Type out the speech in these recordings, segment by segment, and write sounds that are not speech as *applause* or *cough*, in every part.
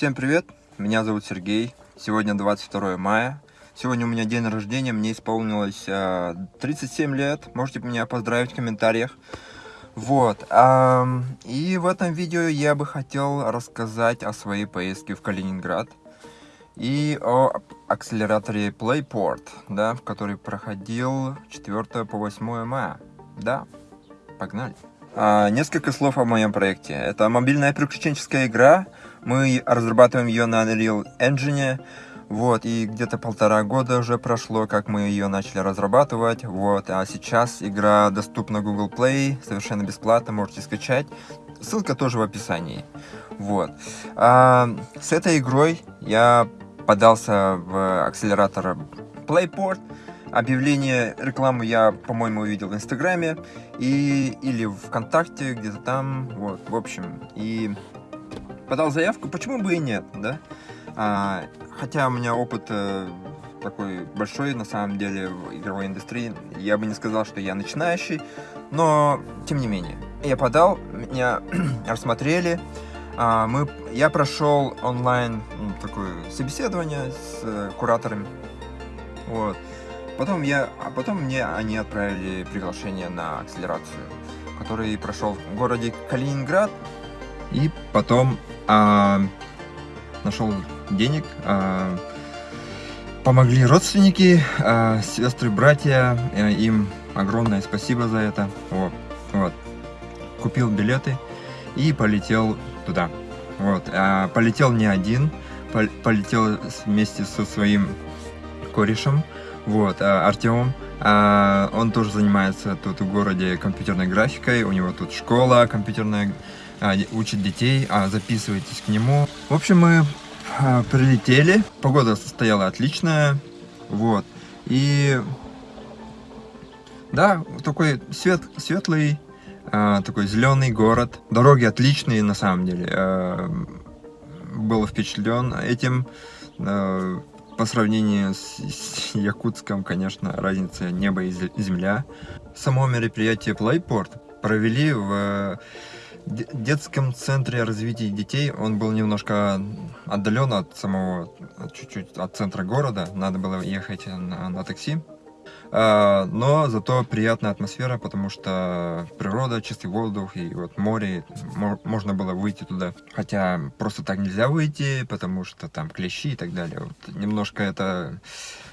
Всем привет, меня зовут Сергей, сегодня 22 мая, сегодня у меня день рождения, мне исполнилось э, 37 лет, можете меня поздравить в комментариях. Вот, э, и в этом видео я бы хотел рассказать о своей поездке в Калининград и о акселераторе Playport, да, который проходил 4 по 8 мая, да, погнали. А, несколько слов о моем проекте. Это мобильная приключенческая игра. Мы разрабатываем ее на Unreal Engine. Вот, и где-то полтора года уже прошло, как мы ее начали разрабатывать. Вот, а сейчас игра доступна Google Play, совершенно бесплатно, можете скачать. Ссылка тоже в описании. Вот. А, с этой игрой я подался в акселератор Playport. Объявление, рекламу я, по-моему, увидел в Инстаграме и или ВКонтакте, где-то там, вот, в общем, и подал заявку, почему бы и нет, да? А, хотя у меня опыт э, такой большой, на самом деле, в игровой индустрии, я бы не сказал, что я начинающий, но, тем не менее, я подал, меня *clears throat* рассмотрели, а, мы, я прошел онлайн ну, такое собеседование с э, кураторами, вот, Потом, я, а потом мне они отправили приглашение на акселерацию, который прошел в городе Калининград. И потом а, нашел денег, а, помогли родственники, а, сестры, братья, а, им огромное спасибо за это. Вот, вот. Купил билеты и полетел туда. Вот, а, полетел не один, полетел вместе со своим корешем. Вот, а Артем, а, он тоже занимается тут в городе компьютерной графикой, у него тут школа компьютерная, учит детей, а записывайтесь к нему. В общем, мы прилетели, погода стояла отличная, вот, и да, такой свет, светлый, такой зеленый город, дороги отличные на самом деле, был впечатлен этим, по сравнению с, с Якутском, конечно, разница небо и земля. Само мероприятие Playport провели в детском центре развития детей. Он был немножко отдален от самого, чуть-чуть от центра города. Надо было ехать на, на такси. А, но зато приятная атмосфера, потому что природа, чистый воздух и вот море, можно было выйти туда. Хотя просто так нельзя выйти, потому что там клещи и так далее. Вот немножко это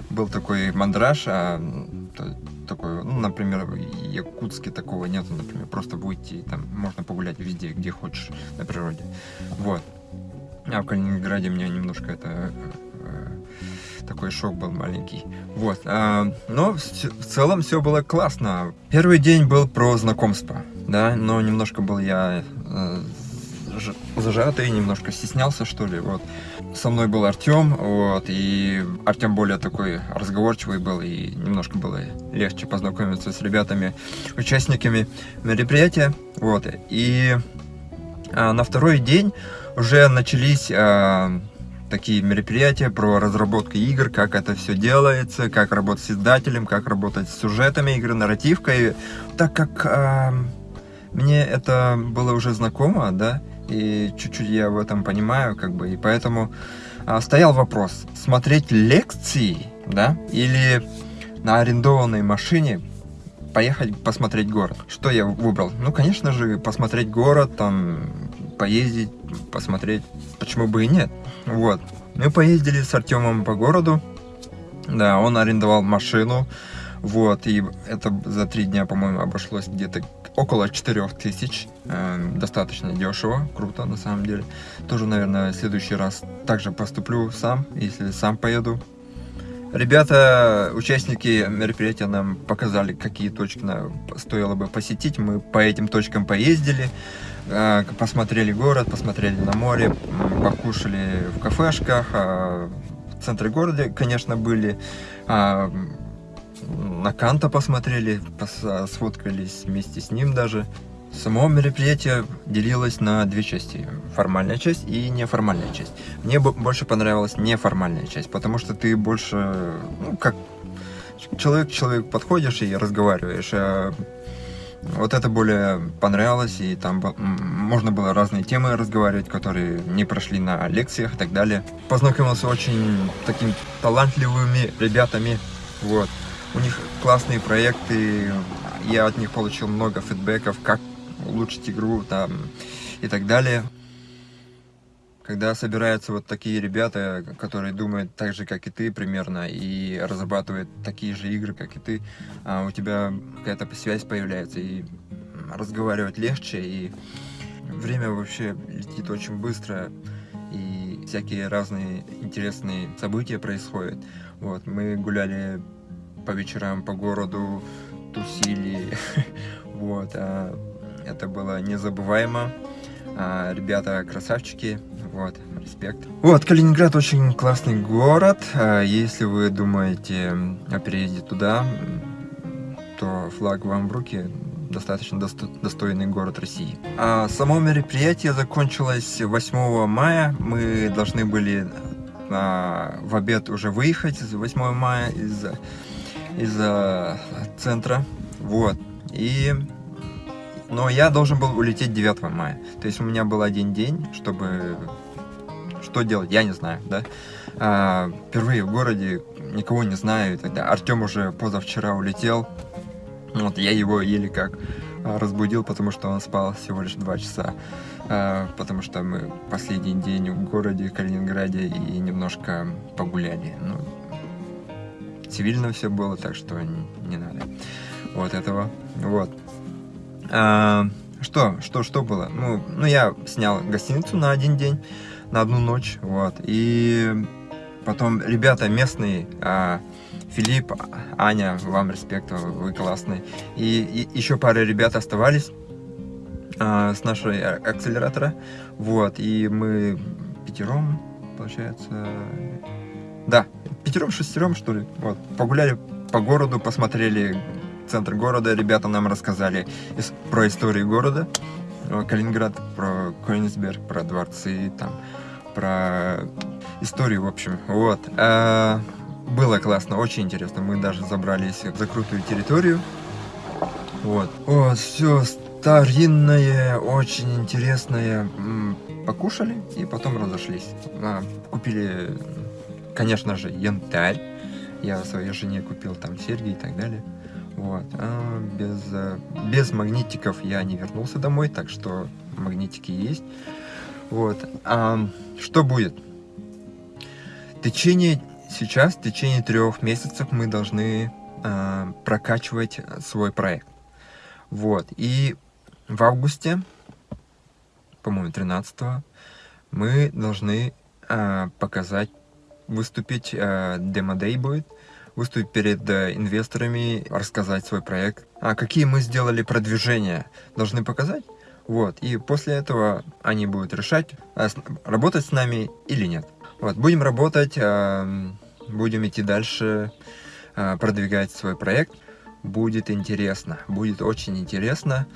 был такой мандраж, а такой, ну, например, в Якутске такого нету, например, просто выйти, там можно погулять везде, где хочешь на природе. Вот. А в Калининграде мне немножко это такой шок был маленький. Вот, а, но в, в целом все было классно. Первый день был про знакомство, да, но немножко был я э, зажатый, немножко стеснялся, что ли, вот. Со мной был Артем, вот, и Артем более такой разговорчивый был, и немножко было легче познакомиться с ребятами, участниками мероприятия, вот, и а, на второй день уже начались а, такие мероприятия про разработку игр, как это все делается, как работать с издателем, как работать с сюжетами игры, нарративкой. Так как э, мне это было уже знакомо, да, и чуть-чуть я в этом понимаю, как бы, и поэтому э, стоял вопрос, смотреть лекции, да, или на арендованной машине поехать посмотреть город. Что я выбрал? Ну, конечно же, посмотреть город, там, поездить, посмотреть, почему бы и нет. Вот. Мы поездили с Артемом по городу. Да, он арендовал машину. Вот, и это за три дня, по-моему, обошлось где-то около 4 тысяч. Э, достаточно дешево, круто на самом деле. Тоже, наверное, в следующий раз также поступлю сам, если сам поеду. Ребята, участники мероприятия нам показали, какие точки стоило бы посетить. Мы по этим точкам поездили. А, посмотрели город, посмотрели на море, покушали в кафешках, а, в центре города, конечно, были, а, на Канта посмотрели, сфоткались вместе с ним даже. Само мероприятие делилось на две части. Формальная часть и неформальная часть. Мне больше понравилась неформальная часть, потому что ты больше, ну, как человек к человеку подходишь и разговариваешь. Вот это более понравилось, и там можно было разные темы разговаривать, которые не прошли на лекциях и так далее. Познакомился очень такими талантливыми ребятами, вот. У них классные проекты, я от них получил много фидбэков, как улучшить игру там и так далее. Когда собираются вот такие ребята, которые думают так же, как и ты примерно, и разрабатывают такие же игры, как и ты, а у тебя какая-то связь появляется, и разговаривать легче, и время вообще летит очень быстро, и всякие разные интересные события происходят. Вот, мы гуляли по вечерам по городу, тусили, *laughs* вот, а это было незабываемо. А, ребята красавчики, вот, респект. Вот, Калининград очень классный город. А, если вы думаете о переезде туда, то флаг вам в руки. Достаточно достойный город России. А само мероприятие закончилось 8 мая. Мы должны были а, в обед уже выехать 8 мая из, из а, центра. Вот. И но я должен был улететь 9 мая. То есть у меня был один день, чтобы... Что делать, я не знаю, да. А, впервые в городе, никого не знаю тогда. Артем уже позавчера улетел. Вот, я его еле как а, разбудил, потому что он спал всего лишь 2 часа. А, потому что мы последний день в городе Калининграде и немножко погуляли. Ну, цивильно все было, так что не, не надо вот этого. Вот. А, что, что, что было? Ну, ну, я снял гостиницу на один день, на одну ночь, вот. И потом ребята местные, а, Филипп, Аня, вам респект, вы классные. И, и еще пара ребят оставались а, с нашей акселератора, вот. И мы пятером, получается, да, пятером, шестером, что ли, вот. Погуляли по городу, посмотрели центр города. Ребята нам рассказали про историю города. Калининград, про Койнсберг, про дворцы, там, про историю, в общем. Вот. А, было классно, очень интересно. Мы даже забрались в закрытую территорию. Вот. Вот, все старинное, очень интересное. Покушали и потом разошлись. А, купили, конечно же, янтарь. Я своей жене купил там серьги и так далее. Вот. А без, без магнитиков я не вернулся домой, так что магнитики есть. Вот. А что будет? Течение, сейчас, в течение трех месяцев мы должны а, прокачивать свой проект. Вот. И в августе, по-моему, 13 мы должны а, показать, выступить, демо-дей будет, выступить перед э, инвесторами, рассказать свой проект. А какие мы сделали продвижения, должны показать. Вот, и после этого они будут решать, а, работать с нами или нет. Вот, будем работать, будем идти дальше, продвигать свой проект. Будет интересно, будет очень интересно.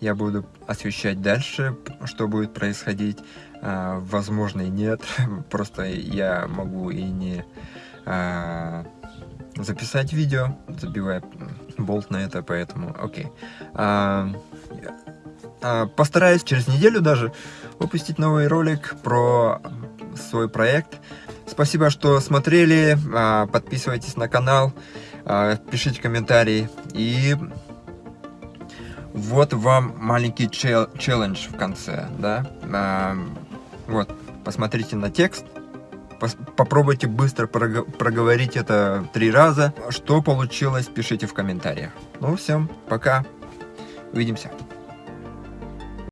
Я буду освещать дальше, что будет происходить. Возможно, и нет. *laughs* Просто я могу и не записать видео, забивая болт на это, поэтому окей. А, а, постараюсь через неделю даже выпустить новый ролик про свой проект. Спасибо, что смотрели, а, подписывайтесь на канал, а, пишите комментарии и вот вам маленький челлендж в конце, да, а, вот, посмотрите на текст, Попробуйте быстро проговорить это три раза. Что получилось, пишите в комментариях. Ну, всем, пока. Увидимся.